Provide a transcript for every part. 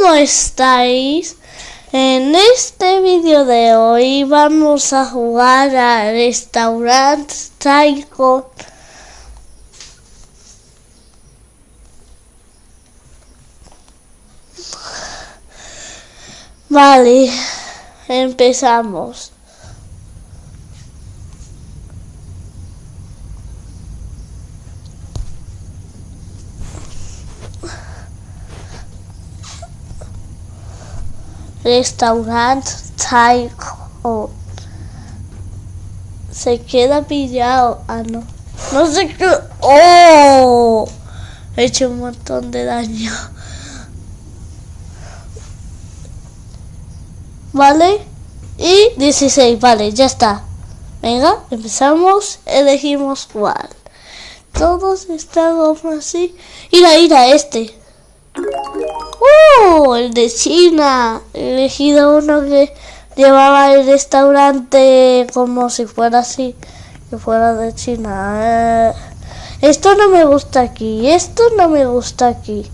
¿cómo estáis? En este vídeo de hoy vamos a jugar al restaurante Taiko. Vale, empezamos. Restaurant Taiko. Se queda pillado. Ah, no. No sé qué. ¡Oh! He hecho un montón de daño. Vale. Y 16. Vale, ya está. Venga, empezamos. Elegimos cuál. Todos están así. Ira, ira, este. ¡Uh! El de China. He elegido uno que llevaba el restaurante como si fuera así. Que fuera de China. Eh, esto no me gusta aquí. Esto no me gusta aquí.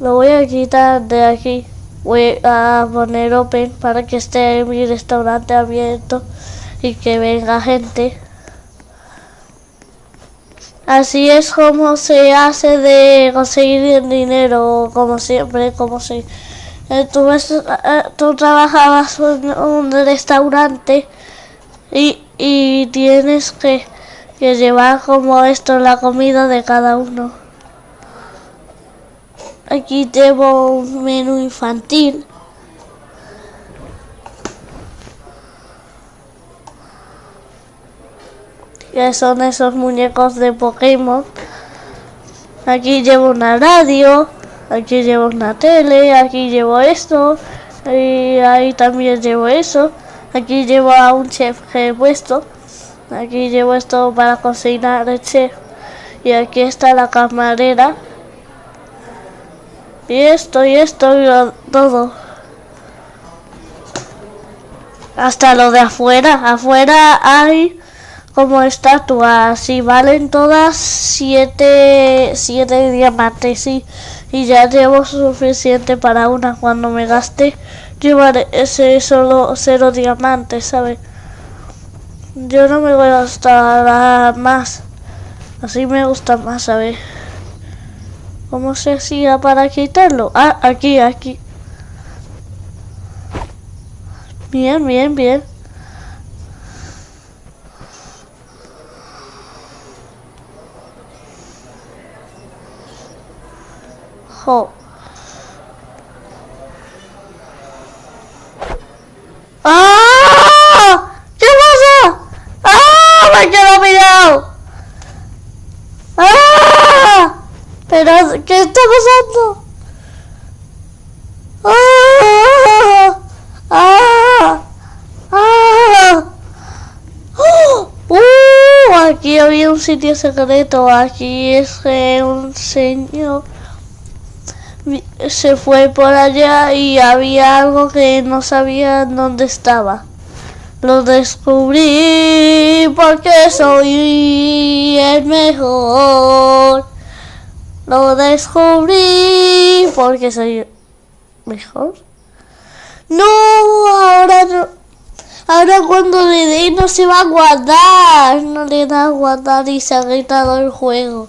Lo voy a quitar de aquí. Voy a poner open para que esté mi restaurante abierto y que venga gente. Así es como se hace de conseguir dinero, como siempre, como si eh, tú, eh, tú, trabajabas en un restaurante y, y tienes que, que, llevar como esto la comida de cada uno. Aquí llevo un menú infantil. Que son esos muñecos de Pokémon. Aquí llevo una radio, aquí llevo una tele, aquí llevo esto, y ahí también llevo eso. Aquí llevo a un chef que he puesto. Aquí llevo esto para cocinar el chef. Y aquí está la camarera. Y esto y esto y todo. Hasta lo de afuera. Afuera hay como estatuas y valen todas siete, siete diamantes sí, y ya llevo suficiente para una cuando me gaste llevar ese solo cero diamantes ¿sabes? yo no me voy a gastar más así me gusta más ¿sabes? ¿cómo se hacía para quitarlo? ah, aquí, aquí bien, bien, bien ¡Ah! ¿Qué pasa? ¡Ah! ¡Me quedo pillado! ¡Ah! ¿Pero qué está pasando? ¡Ah! ¡Ah! ¡Ah! ¡Uh! Aquí había un sitio secreto. Aquí es un señor se fue por allá y había algo que no sabía dónde estaba. Lo descubrí porque soy el mejor. Lo descubrí porque soy mejor. No, ahora no. Ahora cuando le dé no se va a guardar. No le da a guardar y se ha quitado el juego.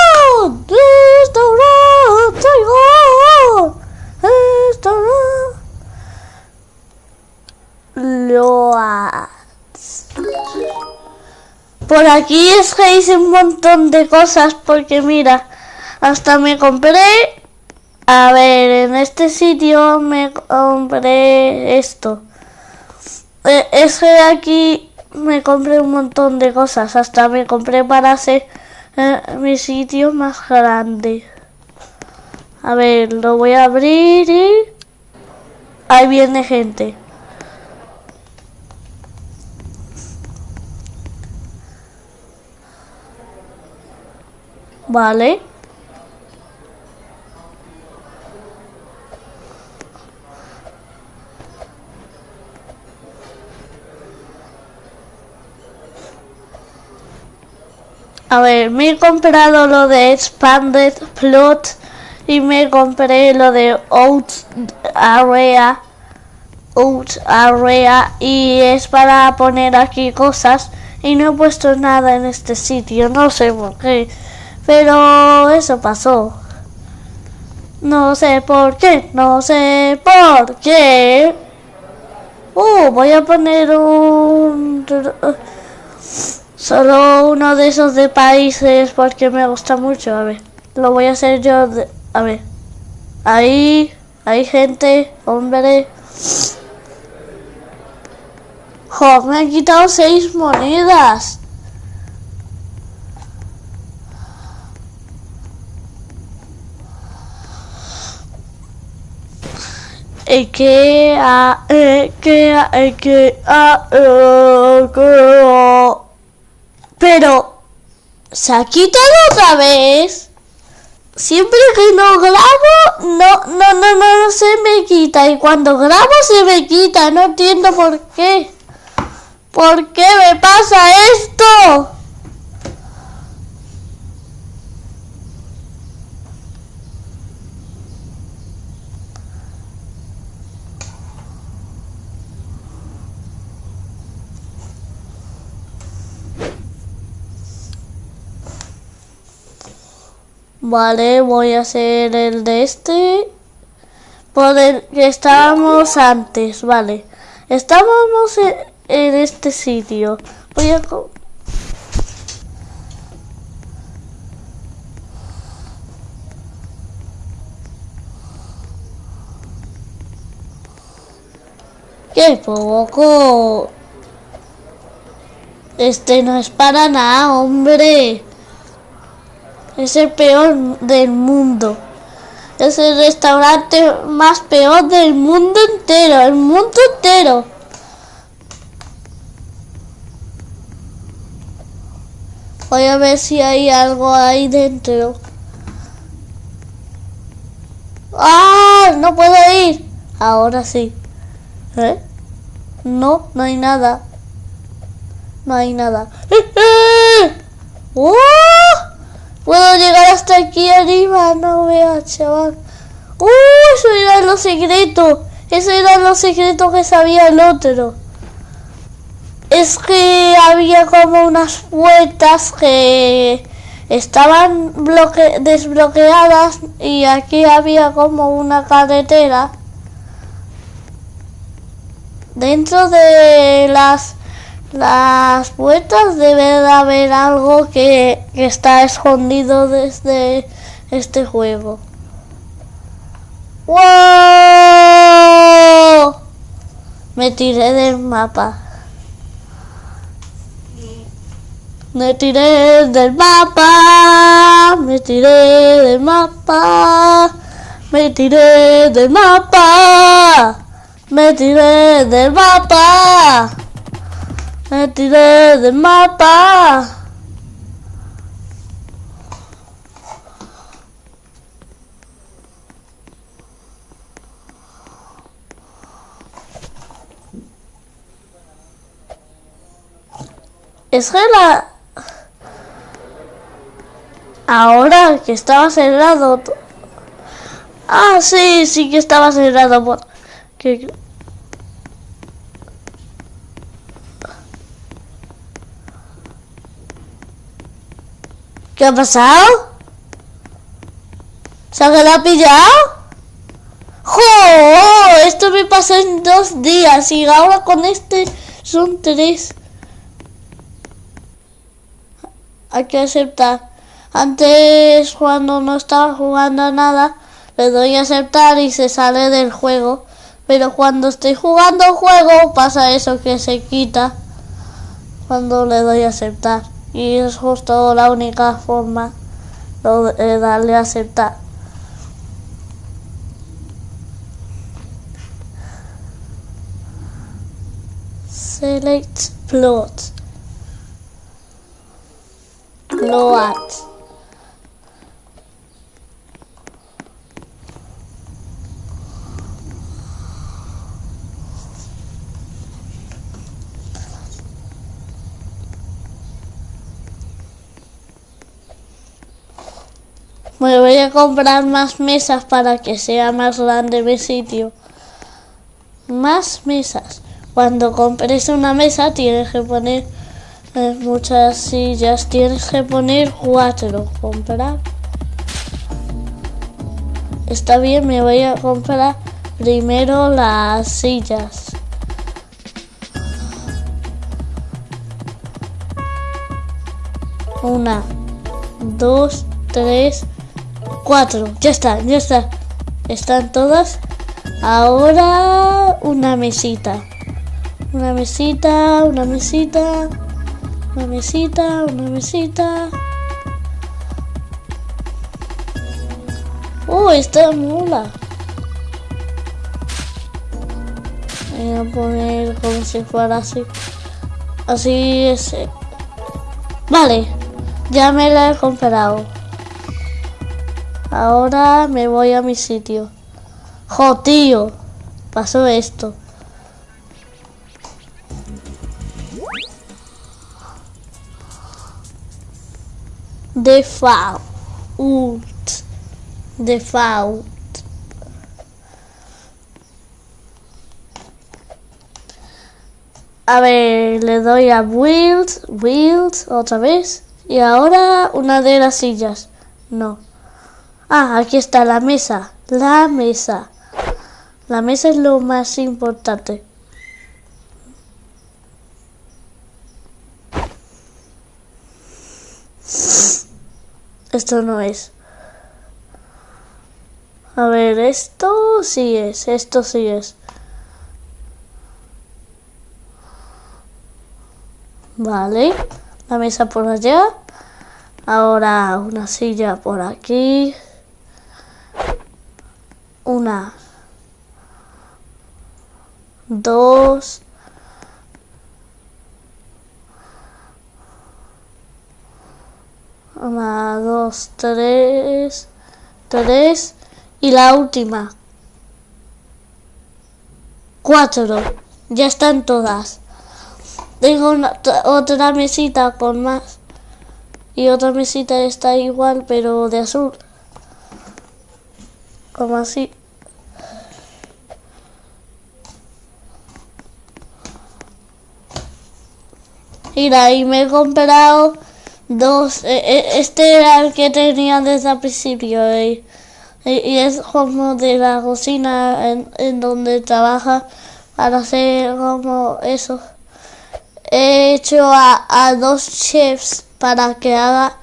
Por aquí es que hice un montón de cosas porque mira, hasta me compré, a ver, en este sitio me compré esto. Eh, es que aquí me compré un montón de cosas. Hasta me compré para hacer eh, mi sitio más grande. A ver, lo voy a abrir y... Ahí viene gente. Vale. A ver, me he comprado lo de Expanded Plot y me compré lo de Out Area. Out Area y es para poner aquí cosas y no he puesto nada en este sitio, no sé por qué. Pero eso pasó. No sé por qué, no sé por qué. Uh, voy a poner un... Solo uno de esos de países porque me gusta mucho. A ver, lo voy a hacer yo. a ver, ahí hay gente, hombre. ¡Jo! Me han quitado seis monedas. Que a que a que a e pero, ¿se otra vez? Siempre que no grabo, no, no, no, no, no se me quita. Y cuando grabo se me quita. No entiendo por qué. ¿Por qué me pasa esto? Vale, voy a hacer el de este. Por el que estábamos antes, vale. Estábamos en, este sitio. Voy a... ¡Qué poco! Este no es para nada, hombre. Es el peor del mundo. Es el restaurante más peor del mundo entero. El mundo entero. Voy a ver si hay algo ahí dentro. ¡Ah! No puedo ir. Ahora sí. ¿Eh? No, no hay nada. No hay nada. ¡Eh, ¡Oh! Puedo llegar hasta aquí arriba, no vea, chaval. ¡Uh! Eso era lo secreto. Eso era lo secreto que sabía el otro. Es que había como unas puertas que estaban desbloqueadas y aquí había como una carretera. Dentro de las las puertas debe de haber algo que, está escondido desde este juego. ¡Wow! Me tiré del mapa. Me tiré del mapa. Me tiré del mapa. Me tiré del mapa. Me tiré del mapa. Me tiré del mapa. Es que la... Ahora que estaba cerrado... Ah, sí, sí que estaba cerrado. Que... ¿Qué ha pasado? ¿Se ha quedado pillado? ¡Jo! Esto me pasó en dos días y ahora con este son tres. Hay que aceptar. Antes cuando no estaba jugando nada, le doy a aceptar y se sale del juego. Pero cuando estoy jugando juego pasa eso que se quita. cuando le doy a aceptar. Y es justo la única forma de darle a aceptar. Select plot. Plot. Me voy a comprar más mesas para que sea más grande mi sitio. Más mesas. Cuando compres una mesa tienes que poner eh, muchas sillas. Tienes que poner cuatro. Comprar. Está bien, me voy a comprar primero las sillas. Una, dos, tres, Cuatro. Ya está, ya está. Están todas. Ahora una mesita. Una mesita, una mesita. Una mesita, una mesita. Oh, está mola. Voy a poner como si fuera así. Así es. Vale, ya me la he comprado. Ahora me voy a mi sitio. ¡Jo, tío! Pasó esto. Default. Default. A ver, le doy a build, build otra vez. Y ahora una de las sillas. No. Ah, aquí está la mesa. La mesa. La mesa es lo más importante. Esto no es. A ver, esto sí es, esto sí es. Vale, la mesa por allá. Ahora una silla por aquí una, dos, una, dos, tres, tres y la última. Cuatro. Ya están todas. Tengo otra mesita con más. Y otra mesita está igual, pero de azul como así. Mira, y me he comprado dos. E, e, este era el que tenía desde el principio. Y, es como de la cocina en, donde trabaja para hacer como eso. He hecho a, dos chefs para que haga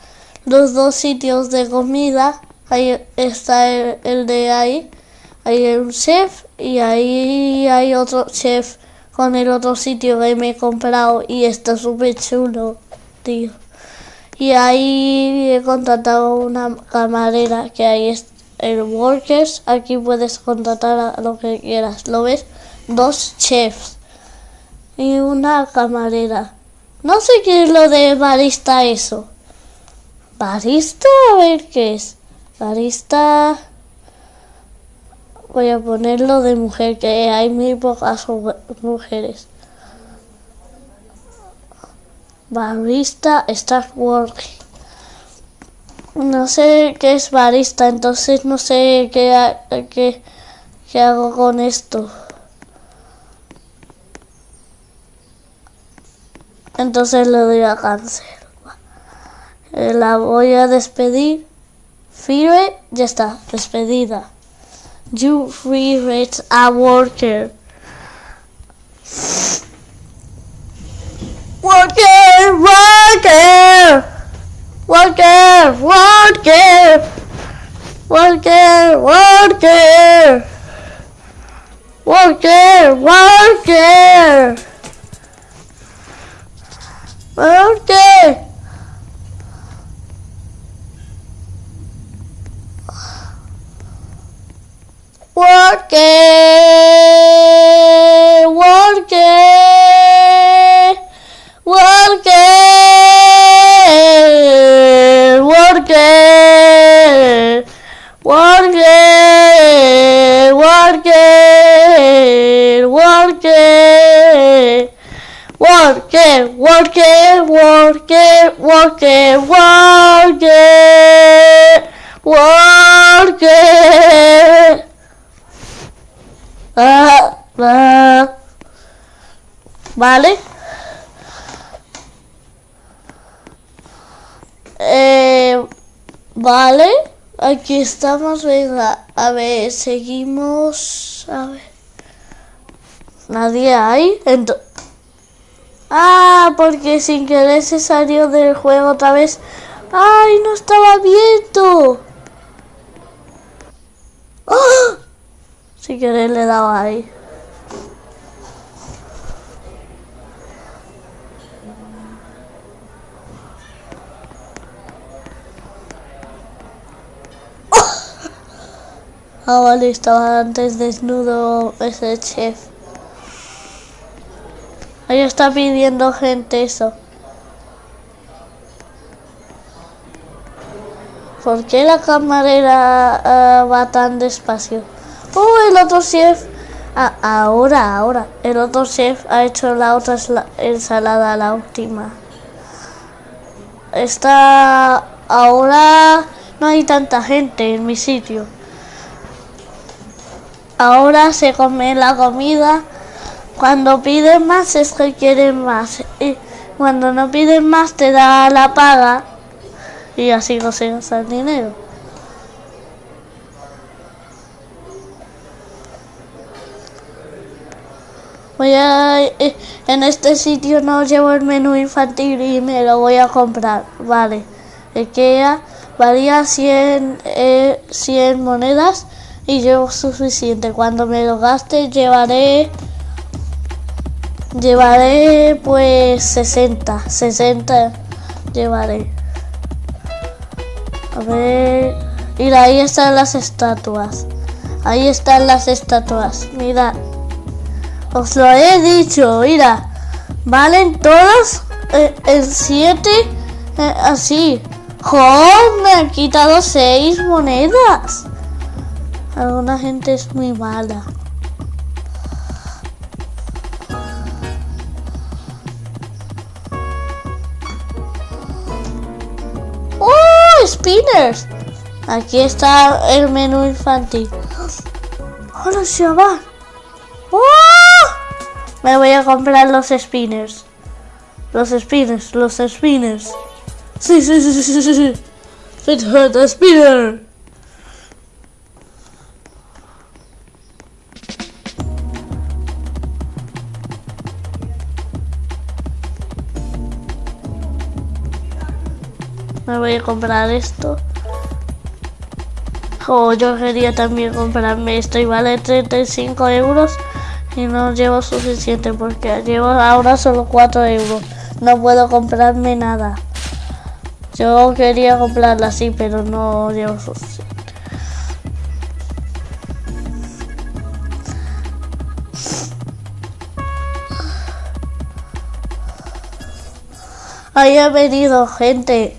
los dos sitios de comida ahí está el, de ahí, ahí hay un chef y ahí hay otro chef con el otro sitio que me he comprado y está súper chulo, tío. Y ahí he contratado una camarera que ahí es el Workers. Aquí puedes contratar a lo que quieras. ¿Lo ves? Dos chefs y una camarera. No sé qué es lo de barista eso. ¿Barista? A ver qué es. Barista. Voy a ponerlo de mujer, que hay muy pocas mujeres. Barista start working. No sé qué es barista, entonces no sé qué, qué, hago con esto. Entonces le doy a cáncer. La voy a despedir. Fire, ya está, despedida. You free with a worker. Worker, worker, worker, worker, worker, worker, worker. water, water. Walkie, walkie, walkie, walkie, walkie, walkie, walkie. Work it, work it, work it, work it, work it, work it. Vale. Eh, vale. Aquí estamos, venga. A ver, seguimos. A ver. Nadie hay. Ento ah, porque sin querer se salió del juego otra vez. ¡Ay, no estaba abierto! ¡Ah! Sin querer le daba ahí. Ah, vale, estaba antes desnudo ese chef. Ahí está pidiendo gente eso. ¿Por qué la camarera uh, va tan despacio? El otro chef. Ah, ahora, ahora. El otro chef ha hecho la otra ensalada, la última. Está... Ahora no hay tanta gente en mi sitio. Ahora se come la comida. Cuando piden más es que quieren más. Y cuando no piden más te da la paga. Y así consigues el dinero. Voy a... Eh, en este sitio no llevo el menú infantil y me lo voy a comprar. Vale. ya valía 100, eh, 100 monedas y llevo suficiente. Cuando me lo gaste llevaré llevaré pues 60, 60 llevaré. A ver, mira, ahí están las estatuas. Ahí están las estatuas. Mira, os lo he dicho, mira. Valen todas eh, en 7 eh, así. ¡Jo! Me han quitado 6 monedas. Alguna gente es muy mala. ¡Oh! ¡Spinners! Aquí está el menú infantil. ¡Hola, chaval! Me voy a comprar los spinners. Los spinners, los spinners. Sí, sí, sí, sí, sí, sí. Fit Hurt Spinner. Me voy a comprar esto. Oh, yo quería también comprarme esto y vale 35 euros y no llevo suficiente porque llevo ahora solo 4 euros. No puedo comprarme nada. Yo quería comprarla así, pero no llevo suficiente. Ahí ha venido gente.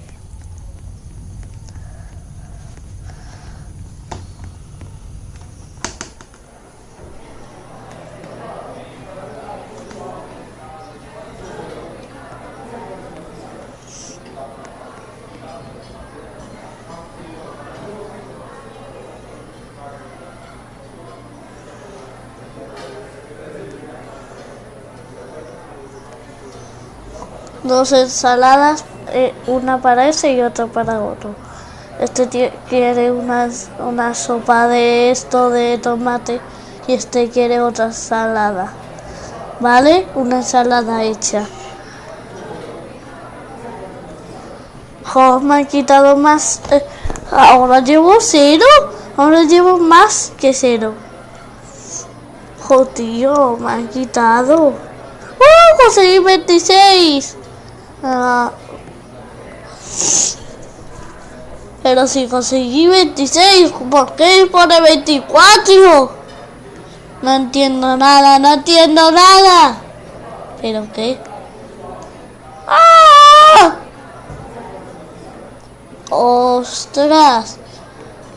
Dos ensaladas, eh, una para ese y otra para otro. Este quiere una, una sopa de esto de tomate y este quiere otra ensalada. ¿Vale? Una ensalada hecha. me han quitado más. Eh, ahora llevo cero. Ahora llevo más que cero. Jo, tío, me han quitado. ¡Uh! Conseguí 26. Ah. Pero si conseguí 26, ¿por qué pone 24? No entiendo nada, no entiendo nada. ¿Pero qué? ¡Ah! ¡Ostras!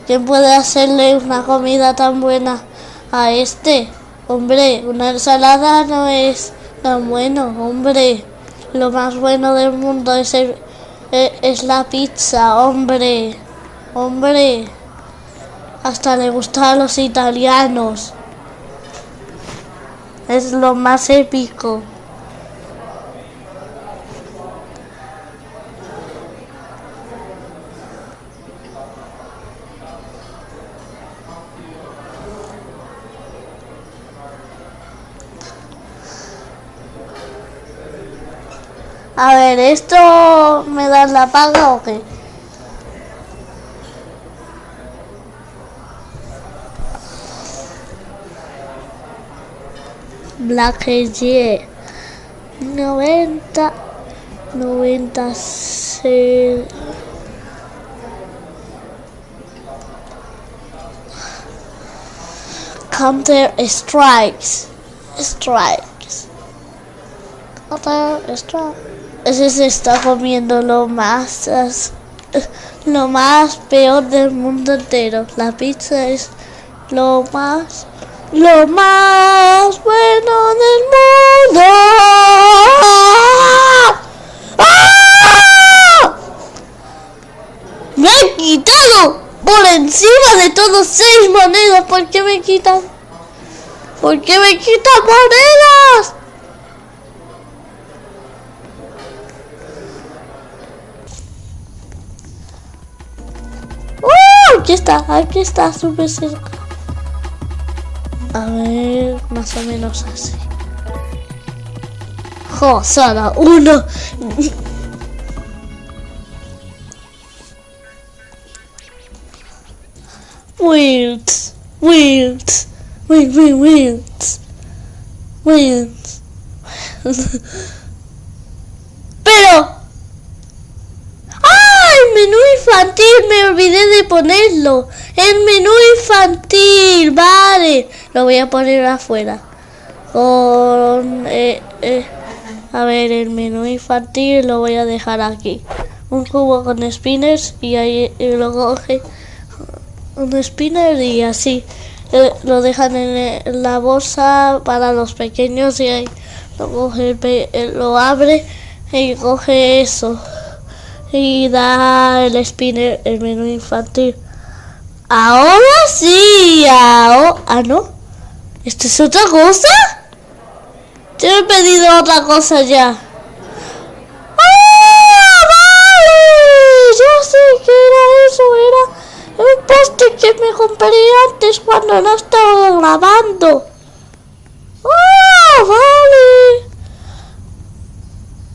¿Quién puede hacerle una comida tan buena a este? Hombre, una ensalada no es tan bueno, hombre. Lo más bueno del mundo es, e, es la pizza, hombre. Hombre. Hasta le gusta a los italianos. Es lo más épico. A ver, ¿esto me da la paga o qué? Black G 90 96 Counter Strikes. Strikes. Counter Strikes Ese se está comiendo lo más lo más peor del mundo entero. La pizza es lo más lo más bueno del mundo. ¡Ah! Me han quitado por encima de todos seis monedas. ¿Por qué me quitan? ¿Por qué me quitan monedas? Aquí está, aquí está, súper cerca. A ver, más o menos así. ¡Jo, solo uno! Weird, weird, weird, weird, weird, weird. Pero... Menú infantil, me olvidé de ponerlo. El menú infantil, vale. Lo voy a poner afuera. Con... Eh, eh. A ver, el menú infantil lo voy a dejar aquí. Un cubo con spinners y ahí y lo coge un spinner y así. Eh, lo dejan en, la bolsa para los pequeños y ahí lo coge, lo abre y coge eso y da el spinner el menú infantil. Ahora sí, ahora, ah no, ¿esto es otra cosa? Yo he pedido otra cosa ya. ¡Ah, vale! Ya sé que era eso, era el poste que me compré antes cuando no estaba grabando. ¡Ah, vale!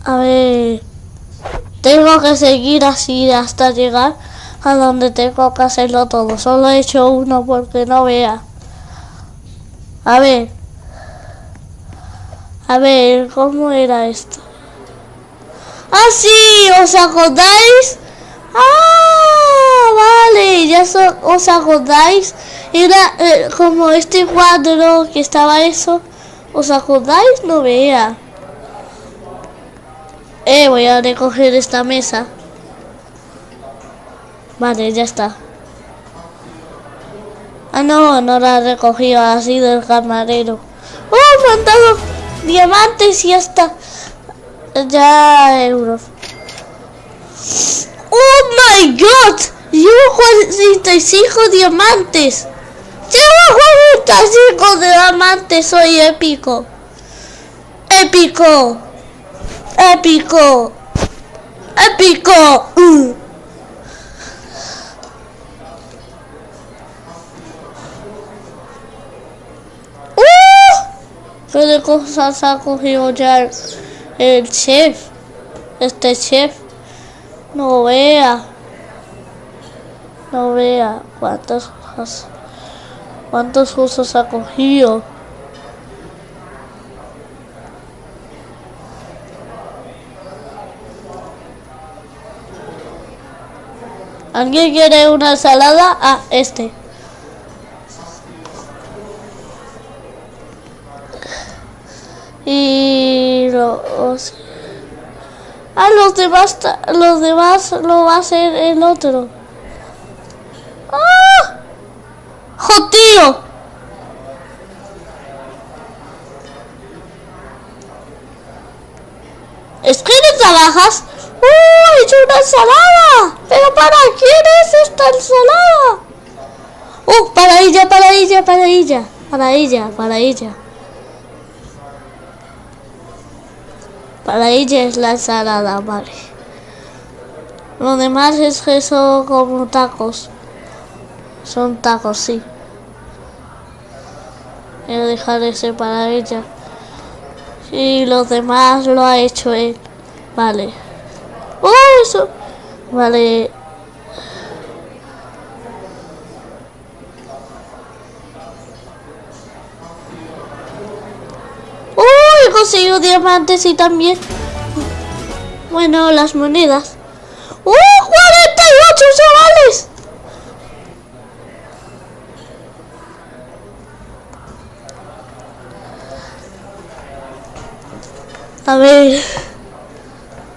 A ver, tengo que seguir así hasta llegar a donde tengo que hacerlo todo. Solo he hecho uno porque no vea. A ver. A ver, ¿cómo era esto? ¡Ah, sí! ¿Os acordáis? ¡Ah! Vale, ya os acordáis. Era eh, como este cuadro que estaba eso. ¿Os acordáis? No vea. Eh, voy a recoger esta mesa. Vale, ya está. Ah, no, no la he recogido así del camarero. ¡Oh, dado diamantes y hasta ya euros! ¡Oh, my God! Llevo 45 diamantes. Llevo 45 diamantes, soy épico. Épico. Épico. Épico. Uh. ¿Qué de cosas ha cogido ya el, chef? Este chef. No vea. No vea cuántas cosas. Cuántos cosas ha cogido. ¿Alguien quiere una ensalada? Ah, este. Y los... Ah, los demás, los demás lo va a hacer el otro. ¡Ah! ¡Jo, tío! ¿Es que no trabajas? ¡He hecho una ensalada! ¿Pero para quién es esta ensalada? ¡Uh! Para ella, para ella, para ella. Para ella, para ella. Para ella es la ensalada, vale. Lo demás es que como tacos. Son tacos, sí. A dejar ese para ella. Y los demás lo ha hecho él. Vale. ¡Oh, eso! Vale. ¡Oh, he conseguido diamantes y también... Bueno, las monedas. ¡Oh, 48 chavales! A ver.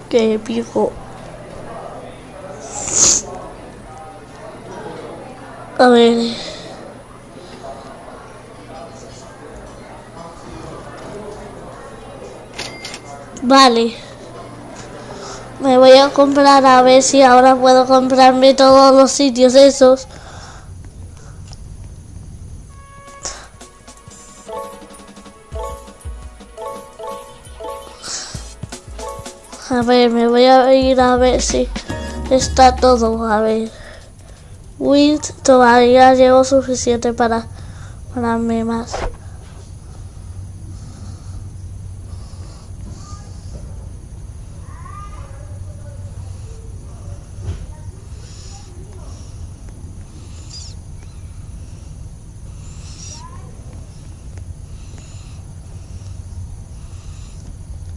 Qué pico. A ver. Vale. Me voy a comprar a ver si ahora puedo comprarme todos los sitios esos. A ver, me voy a ir a ver si está todo. A ver. Wind todavía llevo suficiente para darme más.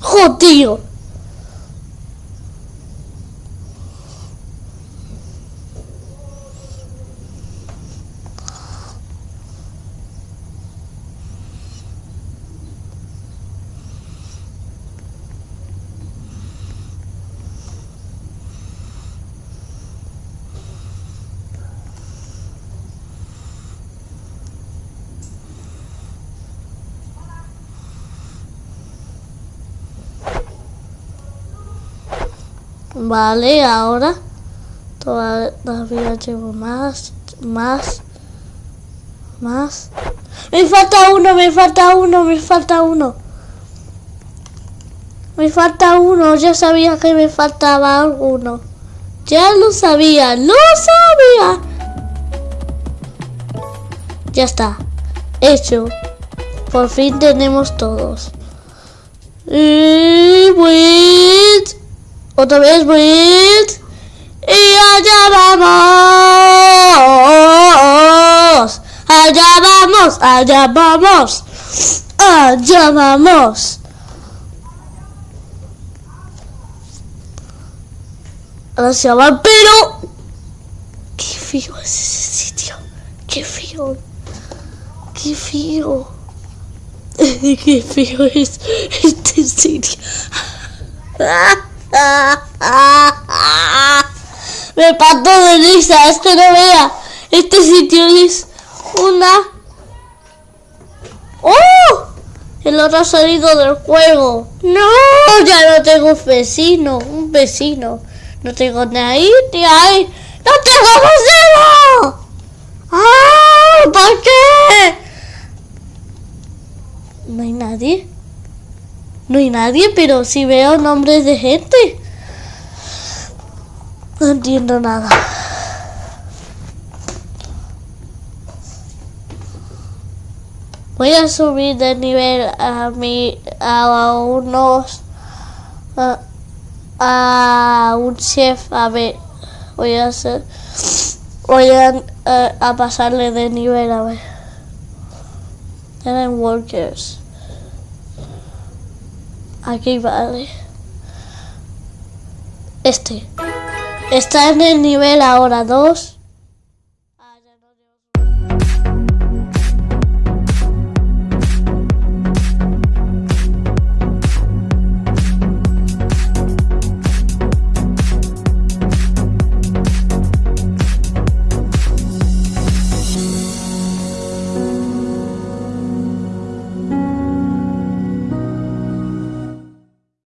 ¡Jodido! Vale, ahora todavía llevo más, más, más. Me falta uno, me falta uno, me falta uno. Me falta uno, ya sabía que me faltaba alguno. Ya lo sabía, lo sabía. Ya está, hecho. Por fin tenemos todos. Y. Otra vez wait. Y allá vamos. Allá vamos, allá vamos. Allá vamos. Llama, pero... Qué frío es ese sitio. Qué frío. Qué frío. Qué frío es este sitio. Me pato de risa, es que no vea. Este sitio es una... ¡Oh! El otro salido del juego. No, ya no tengo un vecino, un vecino. No tengo ni ahí ni ahí. ¡No tengo vecino! ¡Ah! ¿Por qué? No hay nadie. No hay nadie, pero si veo nombres de gente. No entiendo nada. Voy a subir de nivel a mi a unos a, a un chef a ver voy a hacer voy a, a, a pasarle de nivel a ver Tienen workers aquí vale. Este. Está en el nivel ahora 2